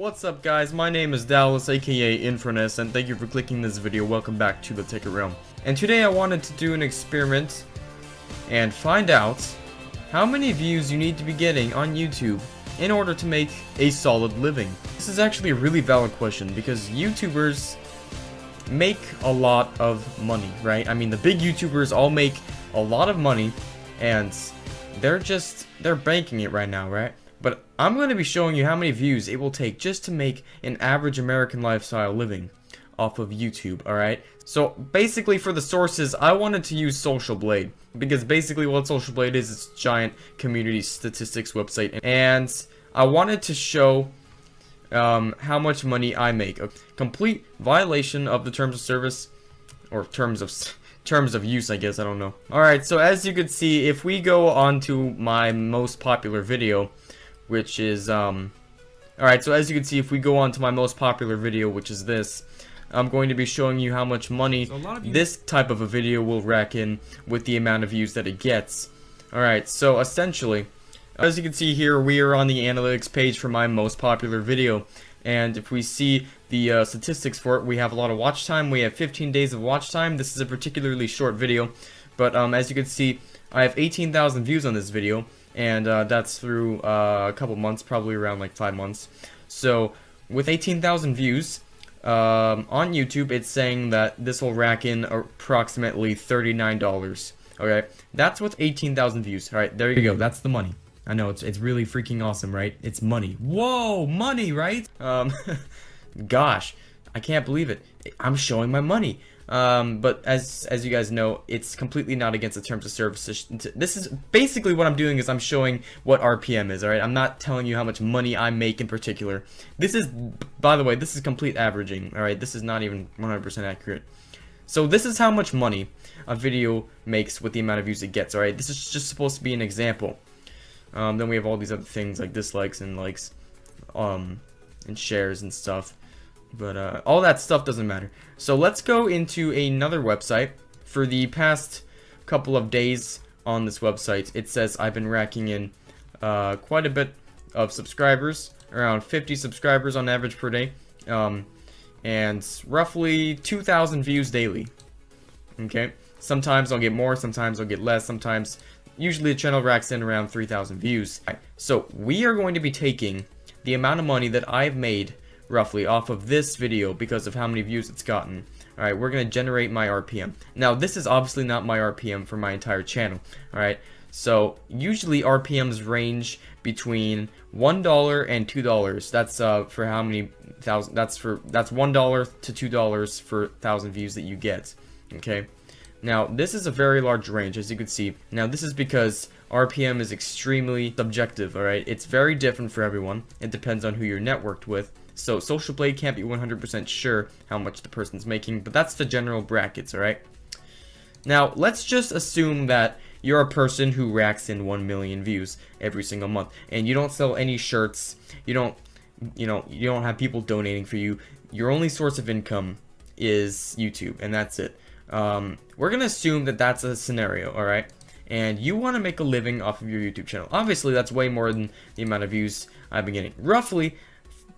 What's up guys, my name is Dallas aka Infernus and thank you for clicking this video, welcome back to the Ticket Realm. And today I wanted to do an experiment and find out how many views you need to be getting on YouTube in order to make a solid living. This is actually a really valid question because YouTubers make a lot of money, right? I mean the big YouTubers all make a lot of money and they're just, they're banking it right now, right? But I'm going to be showing you how many views it will take just to make an average American lifestyle living off of YouTube, alright? So basically for the sources, I wanted to use Social Blade because basically what Social Blade is, it's giant community statistics website and I wanted to show um, how much money I make. A complete violation of the terms of service or terms of terms of use, I guess, I don't know. Alright, so as you can see, if we go on to my most popular video, which is, um, alright, so as you can see, if we go on to my most popular video, which is this, I'm going to be showing you how much money so this type of a video will rack in with the amount of views that it gets. Alright, so essentially, as you can see here, we are on the analytics page for my most popular video. And if we see the uh, statistics for it, we have a lot of watch time. We have 15 days of watch time. This is a particularly short video. But um, as you can see, I have 18,000 views on this video and uh, that's through uh, a couple months, probably around like five months. So with 18,000 views um, on YouTube, it's saying that this will rack in approximately $39. Okay, that's with 18,000 views. All right, there you go. That's the money. I know it's it's really freaking awesome, right? It's money. Whoa, money, right? Um, gosh, I can't believe it. I'm showing my money. Um, but as as you guys know, it's completely not against the terms of service. This is basically what I'm doing is I'm showing what RPM is. All right, I'm not telling you how much money I make in particular. This is, by the way, this is complete averaging. All right, this is not even 100% accurate. So this is how much money a video makes with the amount of views it gets. All right, this is just supposed to be an example. Um, then we have all these other things like dislikes and likes, um, and shares and stuff. But uh, all that stuff doesn't matter. So let's go into another website. For the past couple of days on this website, it says I've been racking in uh, quite a bit of subscribers, around 50 subscribers on average per day, um, and roughly 2,000 views daily. Okay, sometimes I'll get more, sometimes I'll get less, sometimes, usually the channel racks in around 3,000 views. So we are going to be taking the amount of money that I've made roughly off of this video because of how many views it's gotten. Alright, we're going to generate my RPM. Now, this is obviously not my RPM for my entire channel. Alright, so usually RPMs range between $1 and $2. That's uh, for how many thousand, that's for, that's $1 to $2 for 1,000 views that you get. Okay, now this is a very large range as you can see. Now this is because RPM is extremely subjective, alright? It's very different for everyone. It depends on who you're networked with. So Social Blade can't be 100% sure how much the person's making, but that's the general brackets, alright? Now, let's just assume that you're a person who racks in 1 million views every single month, and you don't sell any shirts, you don't, you know, you don't have people donating for you, your only source of income is YouTube, and that's it. Um, we're gonna assume that that's a scenario, alright? And you want to make a living off of your YouTube channel. Obviously, that's way more than the amount of views I've been getting. Roughly,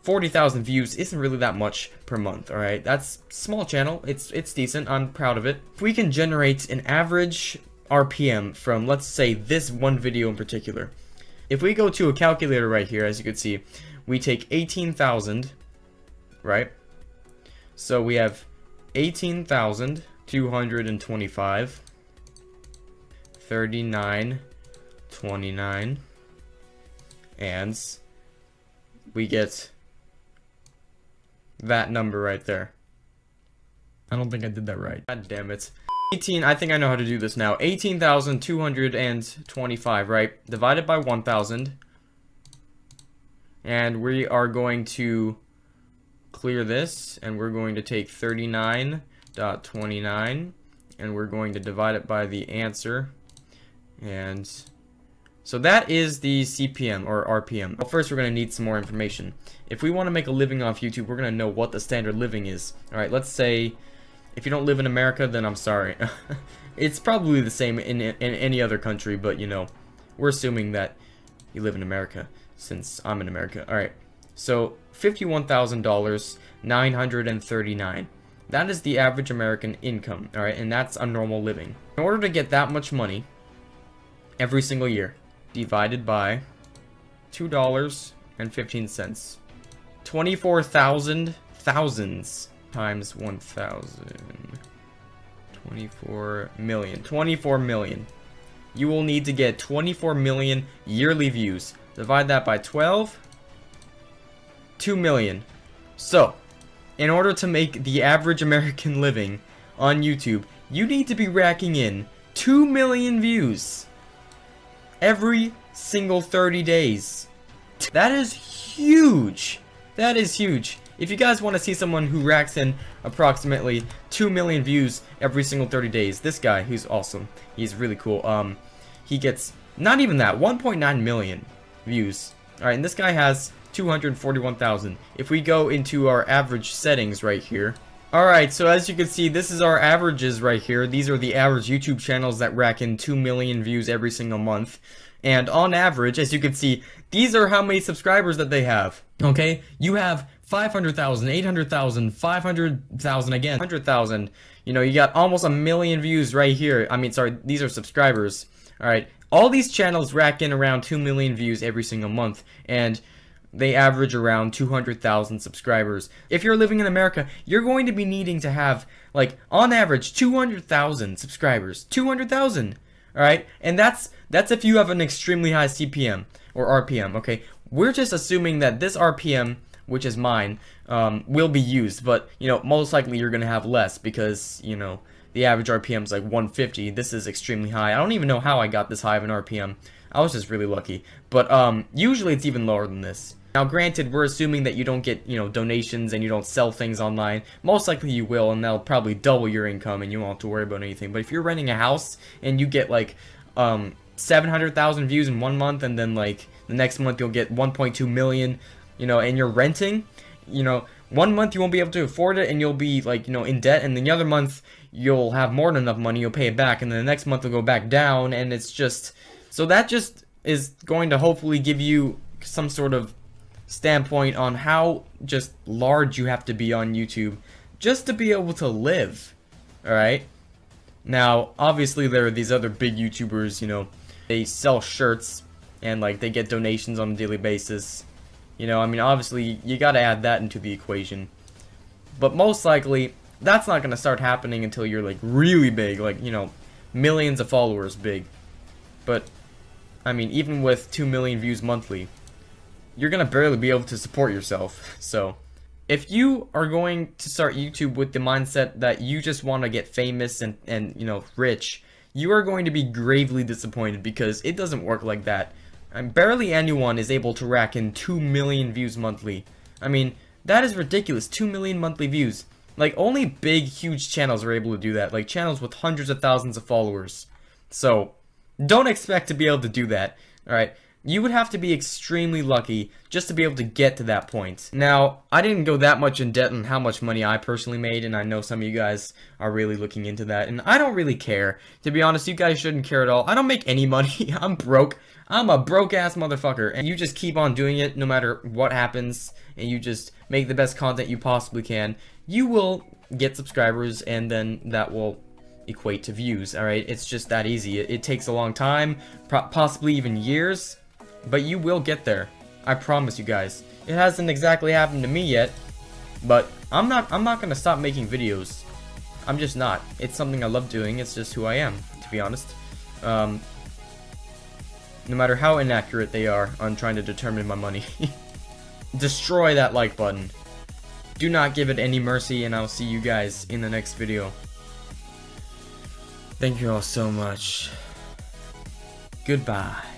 40,000 views isn't really that much per month, alright? That's small channel, it's it's decent, I'm proud of it. If we can generate an average RPM from, let's say, this one video in particular. If we go to a calculator right here, as you can see, we take 18,000, right? So we have 18,225, 39, 29, and we get that number right there. I don't think I did that right. God damn it. 18, I think I know how to do this now. 18,225, right? Divided by 1,000. And we are going to clear this, and we're going to take 39.29, and we're going to divide it by the answer. And so that is the CPM or RPM. Well, first we're going to need some more information. If we want to make a living off YouTube, we're going to know what the standard living is. Alright, let's say if you don't live in America, then I'm sorry. it's probably the same in, in any other country, but you know, we're assuming that you live in America since I'm in America. Alright, so $51,000, 939. That is the average American income, alright, and that's a normal living. In order to get that much money every single year, divided by $2.15. 24,000 thousands times 1,000. 24 million. 24 million. You will need to get 24 million yearly views. Divide that by 12. 2 million. So, in order to make the average American living on YouTube, you need to be racking in 2 million views every single 30 days. That is huge. That is huge. If you guys want to see someone who racks in approximately 2 million views every single 30 days, this guy, who's awesome, he's really cool, um, he gets, not even that, 1.9 million views. Alright, and this guy has 241,000. If we go into our average settings right here, Alright, so as you can see, this is our averages right here. These are the average YouTube channels that rack in 2 million views every single month. And on average, as you can see, these are how many subscribers that they have. Okay, you have 500,000, 800,000, 500,000 again, 100,000. You know, you got almost a million views right here. I mean, sorry, these are subscribers. Alright, all these channels rack in around 2 million views every single month. And they average around 200,000 subscribers. If you're living in America, you're going to be needing to have, like, on average, 200,000 subscribers. 200,000! Alright? And that's, that's if you have an extremely high CPM, or RPM, okay? We're just assuming that this RPM, which is mine, um, will be used, but, you know, most likely you're gonna have less, because, you know, the average RPM is like 150. This is extremely high. I don't even know how I got this high of an RPM. I was just really lucky. But, um, usually it's even lower than this. Now, granted, we're assuming that you don't get, you know, donations and you don't sell things online. Most likely you will, and that'll probably double your income and you won't have to worry about anything. But if you're renting a house and you get, like, um, 700,000 views in one month and then, like, the next month you'll get 1.2 million, you know, and you're renting, you know, one month you won't be able to afford it and you'll be, like, you know, in debt, and the other month you'll have more than enough money, you'll pay it back, and then the next month it'll go back down, and it's just... So that just is going to hopefully give you some sort of standpoint on how just large you have to be on YouTube just to be able to live. Alright? Now, obviously there are these other big YouTubers, you know, they sell shirts and like they get donations on a daily basis. You know, I mean, obviously you gotta add that into the equation. But most likely, that's not gonna start happening until you're like really big, like, you know, millions of followers big. But, I mean, even with 2 million views monthly, you're gonna barely be able to support yourself. So, if you are going to start YouTube with the mindset that you just want to get famous and, and, you know, rich, you are going to be gravely disappointed because it doesn't work like that. And barely anyone is able to rack in 2 million views monthly. I mean, that is ridiculous, 2 million monthly views. Like, only big, huge channels are able to do that, like channels with hundreds of thousands of followers. So, don't expect to be able to do that, alright? You would have to be extremely lucky just to be able to get to that point. Now, I didn't go that much in debt on how much money I personally made, and I know some of you guys are really looking into that, and I don't really care. To be honest, you guys shouldn't care at all. I don't make any money. I'm broke. I'm a broke-ass motherfucker, and you just keep on doing it no matter what happens, and you just make the best content you possibly can. You will get subscribers, and then that will equate to views, alright? It's just that easy. It, it takes a long time, possibly even years, but you will get there. I promise you guys. It hasn't exactly happened to me yet, but I'm not I'm not gonna stop making videos. I'm just not. It's something I love doing. It's just who I am, to be honest. Um, no matter how inaccurate they are on trying to determine my money. Destroy that like button. Do not give it any mercy, and I'll see you guys in the next video. Thank you all so much. Goodbye.